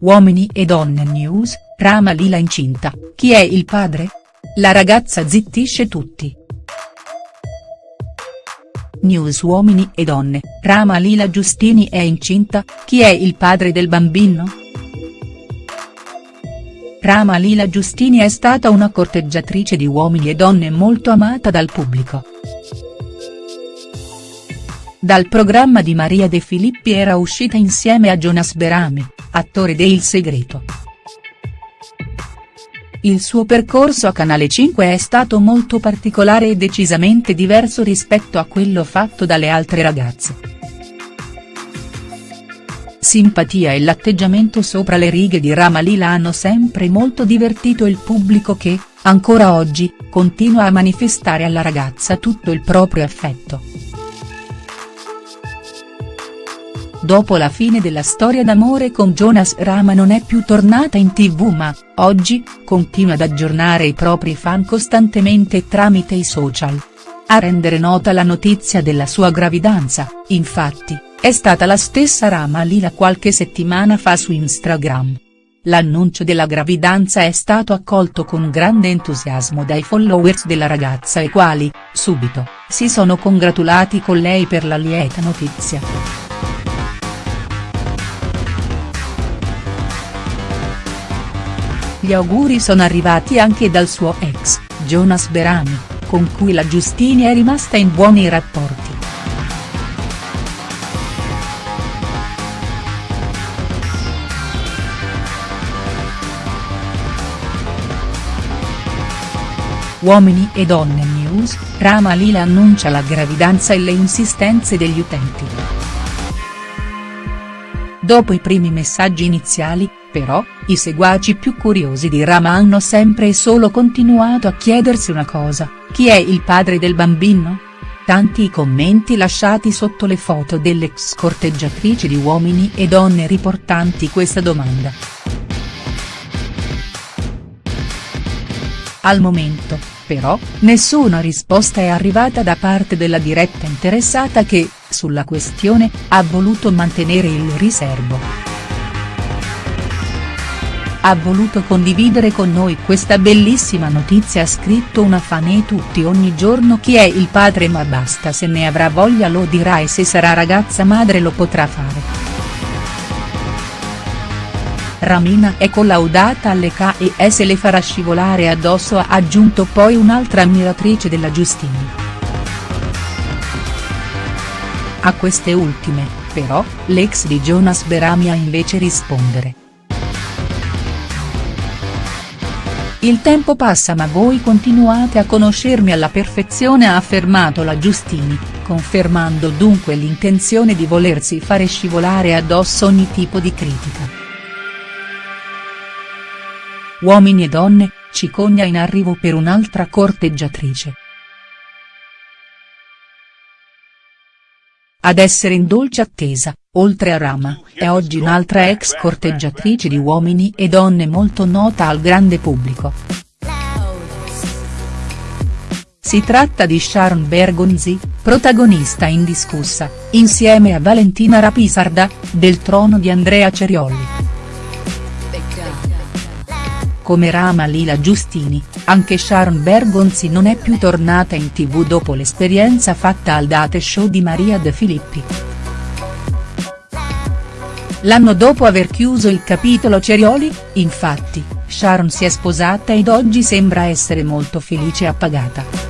Uomini e donne news, Rama Lila incinta, chi è il padre? La ragazza zittisce tutti. News Uomini e donne, Rama Lila Giustini è incinta, chi è il padre del bambino?. Rama Lila Giustini è stata una corteggiatrice di uomini e donne molto amata dal pubblico. Dal programma di Maria De Filippi era uscita insieme a Jonas Berami, attore de Il Segreto. Il suo percorso a Canale 5 è stato molto particolare e decisamente diverso rispetto a quello fatto dalle altre ragazze. Simpatia e l'atteggiamento sopra le righe di Rama Lila hanno sempre molto divertito il pubblico che, ancora oggi, continua a manifestare alla ragazza tutto il proprio affetto. Dopo la fine della storia d'amore con Jonas Rama non è più tornata in tv ma, oggi, continua ad aggiornare i propri fan costantemente tramite i social. A rendere nota la notizia della sua gravidanza, infatti, è stata la stessa Rama Lila qualche settimana fa su Instagram. L'annuncio della gravidanza è stato accolto con grande entusiasmo dai followers della ragazza i quali, subito, si sono congratulati con lei per la lieta notizia. Gli auguri sono arrivati anche dal suo ex, Jonas Berami, con cui la Giustini è rimasta in buoni rapporti. Uomini e donne news, Rama Lila annuncia la gravidanza e le insistenze degli utenti. Dopo i primi messaggi iniziali, però, i seguaci più curiosi di Rama hanno sempre e solo continuato a chiedersi una cosa, chi è il padre del bambino?. Tanti i commenti lasciati sotto le foto delle ex corteggiatrici di uomini e donne riportanti questa domanda. Al momento, però, nessuna risposta è arrivata da parte della diretta interessata che, sulla questione, ha voluto mantenere il riservo ha voluto condividere con noi questa bellissima notizia ha scritto una fan e tutti ogni giorno chi è il padre ma basta se ne avrà voglia lo dirà e se sarà ragazza madre lo potrà fare. Ramina è collaudata alle K e se le farà scivolare addosso ha aggiunto poi un'altra ammiratrice della Giustini. A queste ultime, però, l'ex di Jonas Berami ha invece rispondere. Il tempo passa ma voi continuate a conoscermi alla perfezione ha affermato la Giustini, confermando dunque l'intenzione di volersi fare scivolare addosso ogni tipo di critica. Uomini e donne, cicogna in arrivo per un'altra corteggiatrice. Ad essere in dolce attesa, oltre a Rama, è oggi un'altra ex corteggiatrice di uomini e donne molto nota al grande pubblico. Si tratta di Sharon Bergonzi, protagonista indiscussa, insieme a Valentina Rapisarda, del trono di Andrea Ceriolli. Come Rama Lila Giustini, anche Sharon Bergonzi non è più tornata in tv dopo l'esperienza fatta al date show di Maria De Filippi. L'anno dopo aver chiuso il capitolo Cerioli, infatti, Sharon si è sposata ed oggi sembra essere molto felice e appagata.